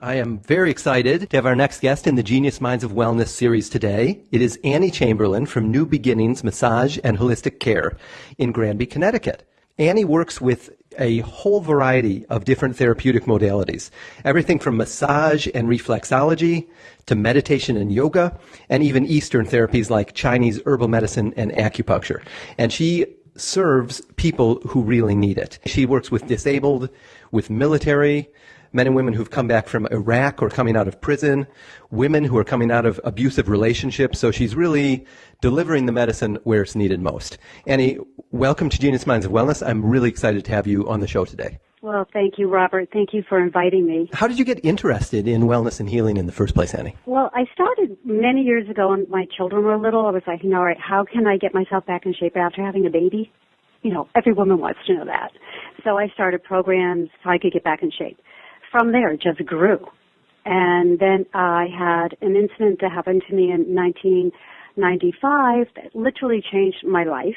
I am very excited to have our next guest in the Genius Minds of Wellness series today. It is Annie Chamberlain from New Beginnings Massage and Holistic Care in Granby, Connecticut. Annie works with a whole variety of different therapeutic modalities. Everything from massage and reflexology to meditation and yoga, and even Eastern therapies like Chinese herbal medicine and acupuncture. And she serves people who really need it. She works with disabled, with military, men and women who've come back from Iraq or coming out of prison, women who are coming out of abusive relationships. So she's really delivering the medicine where it's needed most. Annie, welcome to Genius Minds of Wellness. I'm really excited to have you on the show today. Well, thank you, Robert. Thank you for inviting me. How did you get interested in wellness and healing in the first place, Annie? Well, I started many years ago when my children were little. I was like, you know, all right, how can I get myself back in shape after having a baby? You know, every woman wants to know that. So I started programs so I could get back in shape from there just grew. And then I had an incident that happened to me in 1995 that literally changed my life.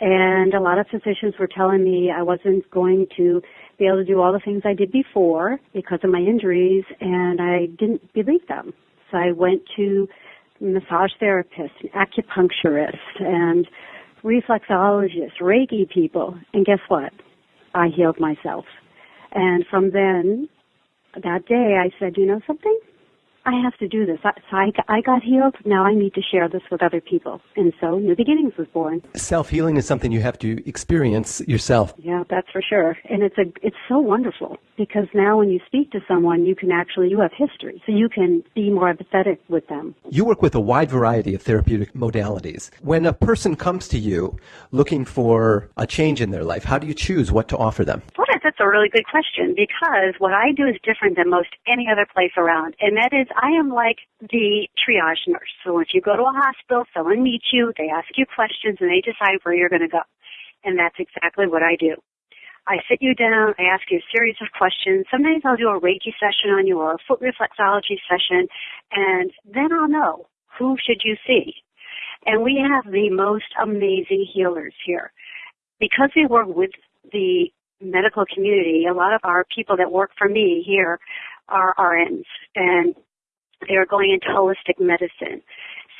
And a lot of physicians were telling me I wasn't going to be able to do all the things I did before because of my injuries, and I didn't believe them. So I went to massage therapists, acupuncturists, and reflexologists, Reiki people, and guess what? I healed myself. And from then, that day, I said, you know something? I have to do this. So I, I got healed. Now I need to share this with other people. And so New Beginnings was born. Self healing is something you have to experience yourself. Yeah, that's for sure. And it's a it's so wonderful because now when you speak to someone, you can actually you have history, so you can be more empathetic with them. You work with a wide variety of therapeutic modalities. When a person comes to you looking for a change in their life, how do you choose what to offer them? Well, that's a really good question because what I do is different than most any other place around, and that is I am like the triage nurse. So if you go to a hospital, someone meets you, they ask you questions, and they decide where you're going to go. And that's exactly what I do. I sit you down, I ask you a series of questions. Sometimes I'll do a Reiki session on you or a foot reflexology session, and then I'll know who should you see. And we have the most amazing healers here. Because we work with the medical community, a lot of our people that work for me here are RNs, and they're going into holistic medicine.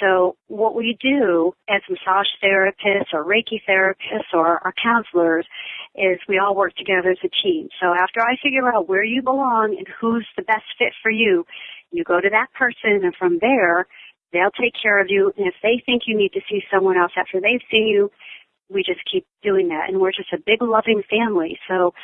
So what we do as massage therapists or Reiki therapists or our counselors is we all work together as a team. So after I figure out where you belong and who's the best fit for you, you go to that person and from there, they'll take care of you. And if they think you need to see someone else after they've seen you, we just keep doing that. And we're just a big loving family. So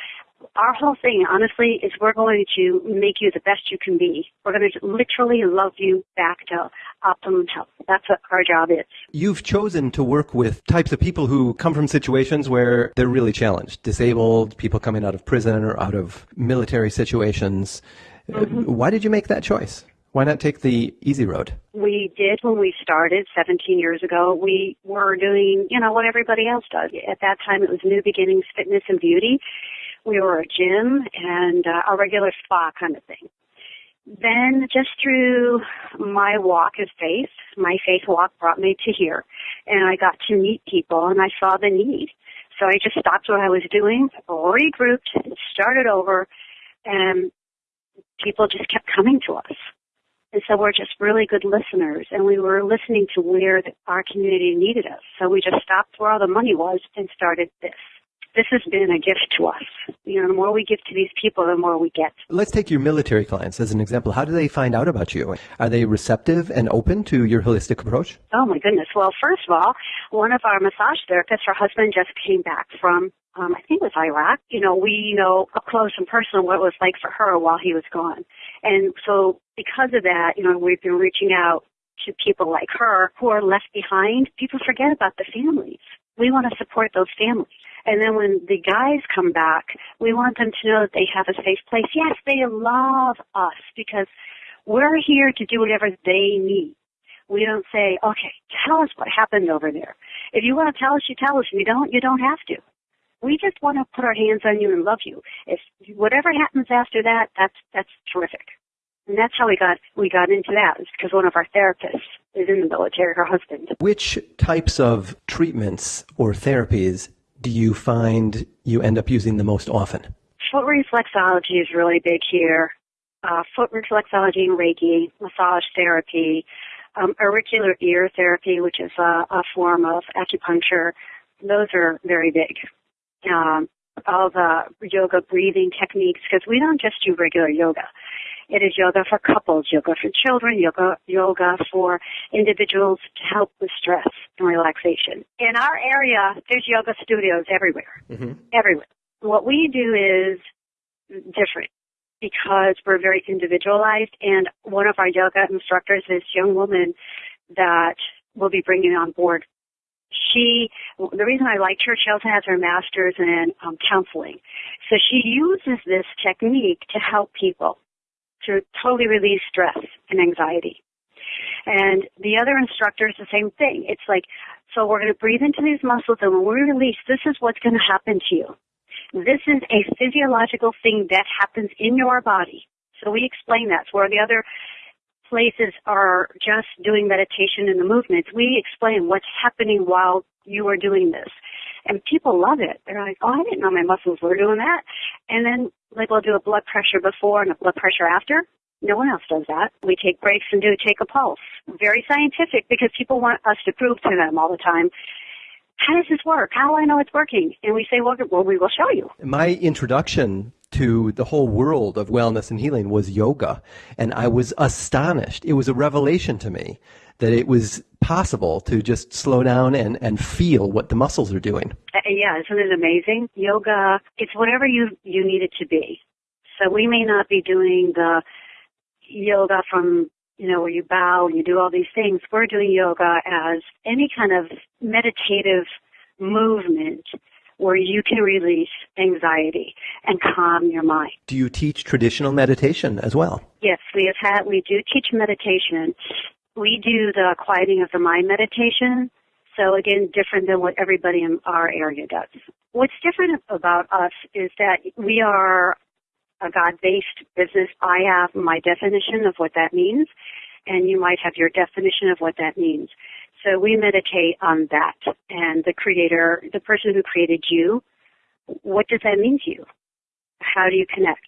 our whole thing, honestly, is we're going to make you the best you can be. We're going to literally love you back to optimum health. That's what our job is. You've chosen to work with types of people who come from situations where they're really challenged, disabled, people coming out of prison or out of military situations. Mm-hmm. Why did you make that choice? Why not take the easy road? We did when we started 17 years ago. We were doing, you know, what everybody else does. At that time, it was New Beginnings Fitness and Beauty we were a gym and uh, a regular spa kind of thing. Then just through my walk of faith, my faith walk brought me to here and I got to meet people and I saw the need. So I just stopped what I was doing, regrouped, started over and people just kept coming to us. And so we're just really good listeners and we were listening to where the, our community needed us. So we just stopped where all the money was and started this this has been a gift to us. You know, the more we give to these people, the more we get. Let's take your military clients as an example. How do they find out about you? Are they receptive and open to your holistic approach? Oh my goodness. Well, first of all, one of our massage therapists, her husband just came back from um, I think it was Iraq. You know, we know up close and personal what it was like for her while he was gone. And so because of that, you know, we've been reaching out to people like her who are left behind. People forget about the families. We want to support those families. And then when the guys come back, we want them to know that they have a safe place. Yes, they love us because we're here to do whatever they need. We don't say, okay, tell us what happened over there. If you want to tell us, you tell us. If you don't, you don't have to. We just want to put our hands on you and love you. If whatever happens after that, that's that's terrific. And that's how we got we got into that. It's because one of our therapists is in the military, her husband. Which types of treatments or therapies do you find you end up using the most often? Foot reflexology is really big here. uh, foot reflexology and Reiki, massage therapy, um, auricular ear therapy, which is a, a form of acupuncture. Those are very big. Um, all the yoga breathing techniques, because we don't just do regular yoga. It is yoga for couples, yoga for children, yoga, yoga for individuals to help with stress and relaxation. In our area, there's yoga studios everywhere. Mm-hmm. Everywhere. What we do is different because we're very individualized and one of our yoga instructors, this young woman that we'll be bringing on board she the reason I liked her, she also has her master's in um, counseling. So she uses this technique to help people to totally release stress and anxiety. And the other instructor is the same thing. It's like, so we're going to breathe into these muscles and when we release, this is what's going to happen to you. This is a physiological thing that happens in your body. So we explain that. So where the other places are just doing meditation and the movements, we explain what's happening while you are doing this. And people love it. They're like, oh, I didn't know my muscles were doing that. And then, like, we'll do a blood pressure before and a blood pressure after. No one else does that. We take breaks and do take a pulse. Very scientific because people want us to prove to them all the time how does this work? How do I know it's working? And we say, well, well, we will show you. My introduction to the whole world of wellness and healing was yoga. And I was astonished. It was a revelation to me that it was possible to just slow down and, and feel what the muscles are doing. Uh, yeah, isn't it amazing? Yoga, it's whatever you, you need it to be. So we may not be doing the yoga from, you know, where you bow and you do all these things. We're doing yoga as any kind of meditative movement where you can release anxiety and calm your mind. Do you teach traditional meditation as well? Yes, we have had, we do teach meditation we do the quieting of the mind meditation. So again, different than what everybody in our area does. What's different about us is that we are a God-based business. I have my definition of what that means, and you might have your definition of what that means. So we meditate on that and the creator, the person who created you, what does that mean to you? How do you connect?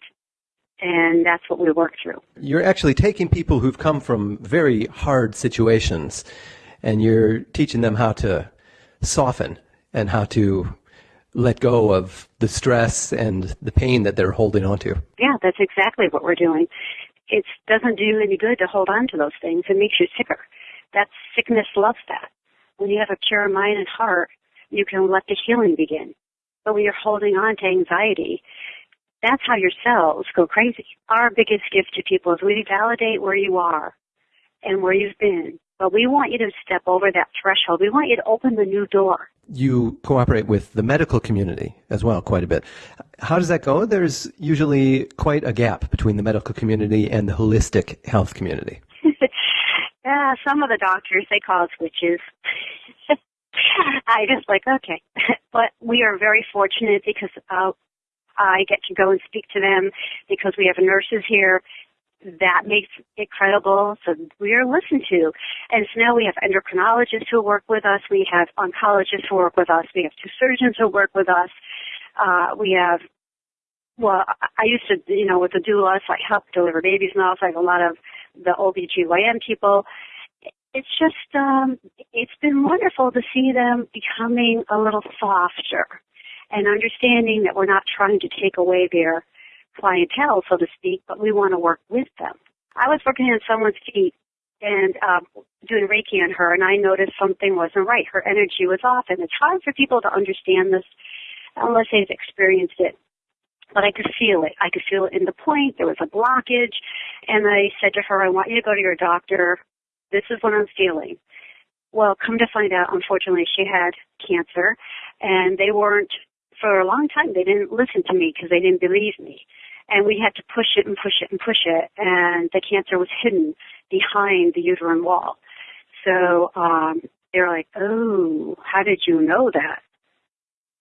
and that's what we work through. You're actually taking people who've come from very hard situations and you're teaching them how to soften and how to let go of the stress and the pain that they're holding on to. Yeah, that's exactly what we're doing. It doesn't do any good to hold on to those things. It makes you sicker. That sickness loves that. When you have a pure mind and heart, you can let the healing begin. But when you're holding on to anxiety, that's how your cells go crazy. Our biggest gift to people is we validate where you are and where you've been. But we want you to step over that threshold. We want you to open the new door. You cooperate with the medical community as well quite a bit. How does that go? There's usually quite a gap between the medical community and the holistic health community. Uh, some of the doctors, they call us witches. I just like, okay. but we are very fortunate because uh, I get to go and speak to them because we have nurses here that makes it credible. So we are listened to. And so now we have endocrinologists who work with us. We have oncologists who work with us. We have two surgeons who work with us. Uh, we have, well, I used to, you know, with the doulas, I help deliver babies now. So I have a lot of the OBGYN people. It's just, um, it's been wonderful to see them becoming a little softer and understanding that we're not trying to take away their clientele, so to speak, but we want to work with them. I was working on someone's feet and um, doing Reiki on her, and I noticed something wasn't right. Her energy was off, and it's hard for people to understand this unless they've experienced it. But I could feel it. I could feel it in the point. There was a blockage, and I said to her, "I want you to go to your doctor. This is what I'm feeling." Well, come to find out, unfortunately, she had cancer, and they weren't for a long time they didn't listen to me because they didn't believe me. And we had to push it and push it and push it and the cancer was hidden behind the uterine wall. So um they're like, Oh, how did you know that?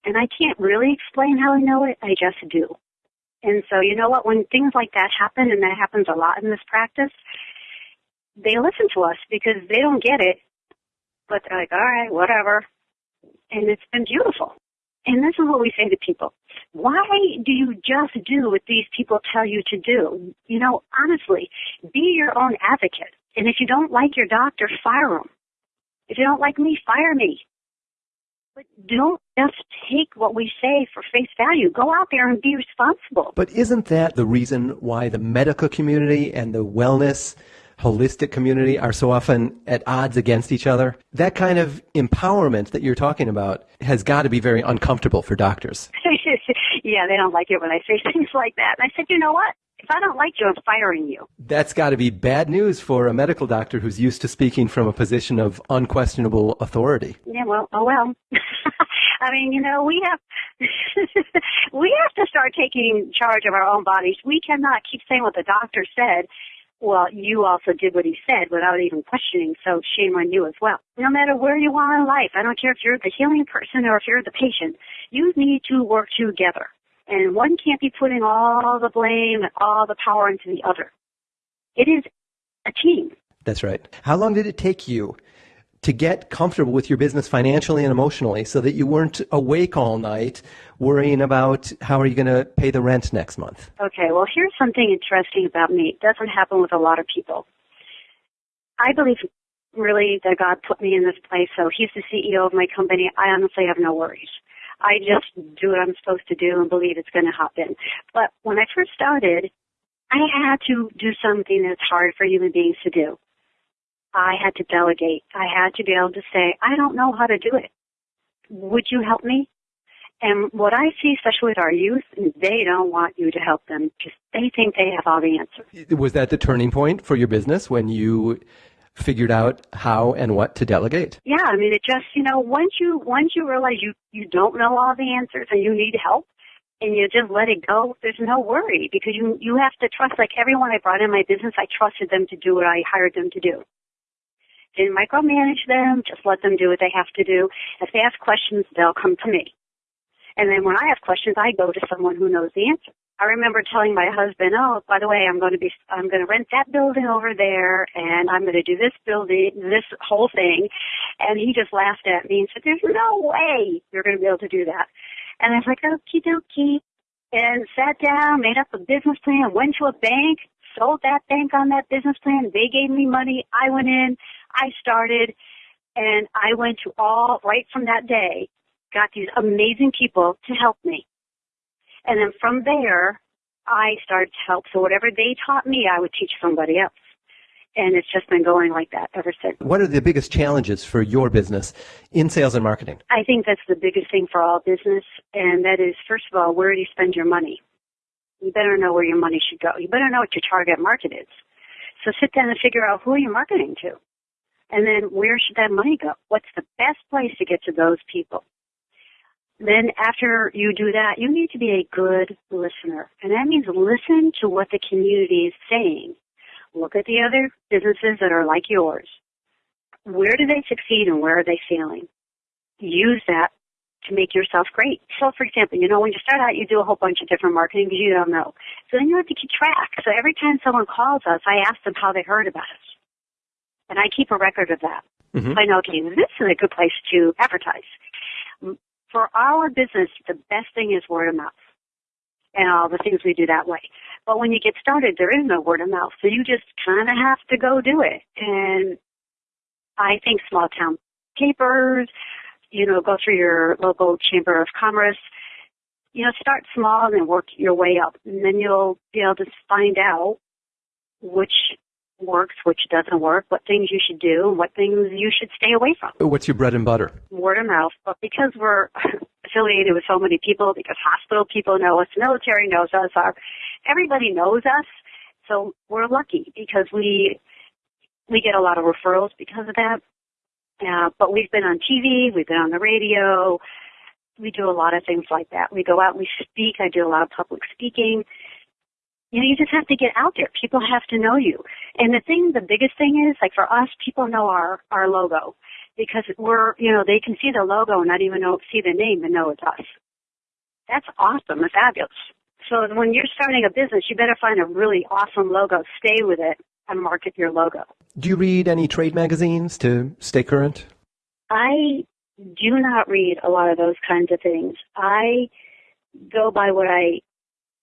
And I can't really explain how I know it, I just do. And so you know what, when things like that happen and that happens a lot in this practice, they listen to us because they don't get it. But they're like, All right, whatever. And it's been beautiful. And this is what we say to people. Why do you just do what these people tell you to do? You know, honestly, be your own advocate. And if you don't like your doctor, fire him. If you don't like me, fire me. But don't just take what we say for face value. Go out there and be responsible. But isn't that the reason why the medical community and the wellness holistic community are so often at odds against each other? That kind of empowerment that you're talking about has got to be very uncomfortable for doctors. yeah, they don't like it when I say things like that. And I said, you know what? If I don't like you, I'm firing you. That's got to be bad news for a medical doctor who's used to speaking from a position of unquestionable authority. Yeah, well, oh well. I mean, you know, we have we have to start taking charge of our own bodies. We cannot keep saying what the doctor said. Well, you also did what he said without even questioning, so shame on you as well. No matter where you are in life, I don't care if you're the healing person or if you're the patient, you need to work together and one can't be putting all the blame and all the power into the other. It is a team. That's right. How long did it take you to get comfortable with your business financially and emotionally so that you weren't awake all night worrying about how are you going to pay the rent next month? Okay, well, here's something interesting about me. It doesn't happen with a lot of people. I believe really that God put me in this place, so He's the CEO of my company. I honestly have no worries. I just do what I'm supposed to do and believe it's going to happen. But when I first started, I had to do something that's hard for human beings to do. I had to delegate. I had to be able to say, I don't know how to do it. Would you help me? And what I see, especially with our youth, they don't want you to help them because they think they have all the answers. Was that the turning point for your business when you figured out how and what to delegate. Yeah, I mean, it just, you know, once you, once you realize you, you don't know all the answers and you need help and you just let it go, there's no worry because you, you have to trust, like everyone I brought in my business, I trusted them to do what I hired them to do. Didn't micromanage them, just let them do what they have to do. If they have questions, they'll come to me. And then when I have questions, I go to someone who knows the answer. I remember telling my husband, "Oh, by the way, I'm going to be I'm going to rent that building over there, and I'm going to do this building, this whole thing," and he just laughed at me and said, "There's no way you're going to be able to do that." And I was like, "Okie dokie," and sat down, made up a business plan, went to a bank, sold that bank on that business plan. They gave me money. I went in, I started, and I went to all right from that day, got these amazing people to help me and then from there, I started to help. So whatever they taught me, I would teach somebody else. And it's just been going like that ever since. What are the biggest challenges for your business in sales and marketing? I think that's the biggest thing for all business. And that is, first of all, where do you spend your money? You better know where your money should go. You better know what your target market is. So sit down and figure out who you're marketing to. And then where should that money go? What's the best place to get to those people? Then after you do that, you need to be a good listener. And that means listen to what the community is saying. Look at the other businesses that are like yours. Where do they succeed and where are they failing? Use that to make yourself great. So for example, you know, when you start out, you do a whole bunch of different marketing because you don't know. So then you have to keep track. So every time someone calls us, I ask them how they heard about us. And I keep a record of that. Mm-hmm. I know, okay, this is a good place to advertise for our business, the best thing is word of mouth and all the things we do that way. But when you get started, there is no word of mouth. So you just kind of have to go do it. And I think small town papers, you know, go through your local chamber of commerce, you know, start small and then work your way up. And then you'll be able to find out which works, which doesn't work, what things you should do, and what things you should stay away from. What's your bread and butter? Word of mouth. But because we're affiliated with so many people, because hospital people know us, military knows us, our everybody knows us. So we're lucky because we we get a lot of referrals because of that. Uh, but we've been on TV, we've been on the radio, we do a lot of things like that. We go out, we speak. I do a lot of public speaking you know, you just have to get out there. People have to know you. And the thing, the biggest thing is, like for us, people know our, our logo. Because we're, you know, they can see the logo and not even know, see the name and know it's us. That's awesome and fabulous. So when you're starting a business, you better find a really awesome logo, stay with it, and market your logo. Do you read any trade magazines to stay current? I do not read a lot of those kinds of things. I go by what I,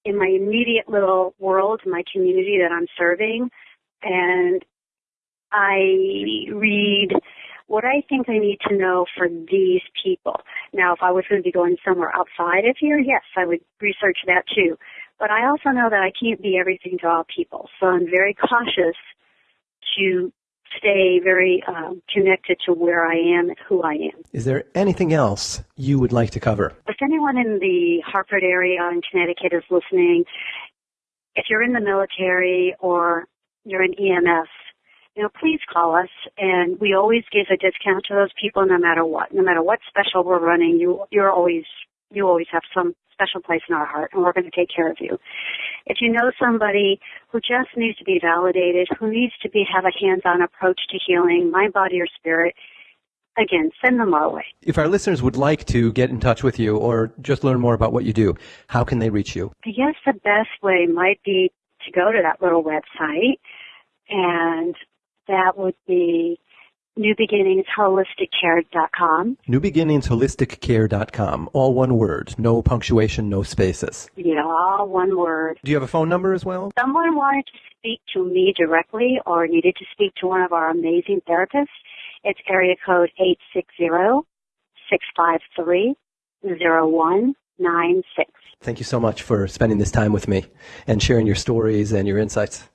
in my immediate little world, my community that I'm serving, and I read what I think I need to know for these people. Now, if I was going to be going somewhere outside of here, yes, I would research that too. But I also know that I can't be everything to all people, so I'm very cautious to stay very um, connected to where I am and who I am. Is there anything else you would like to cover? If anyone in the Hartford area in Connecticut is listening, if you're in the military or you're in EMS, you know, please call us and we always give a discount to those people no matter what. No matter what special we're running, you you're always you always have some special place in our heart and we're going to take care of you. If you know somebody who just needs to be validated, who needs to be have a hands-on approach to healing, mind, body, or spirit, again, send them our way. If our listeners would like to get in touch with you or just learn more about what you do, how can they reach you? I guess the best way might be to go to that little website and that would be newbeginningsholisticcare.com. Newbeginningsholisticcare.com. All one word. No punctuation, no spaces. Yeah, all one word. Do you have a phone number as well? Someone wanted to speak to me directly or needed to speak to one of our amazing therapists. It's area code 860-653-0196. Thank you so much for spending this time with me and sharing your stories and your insights.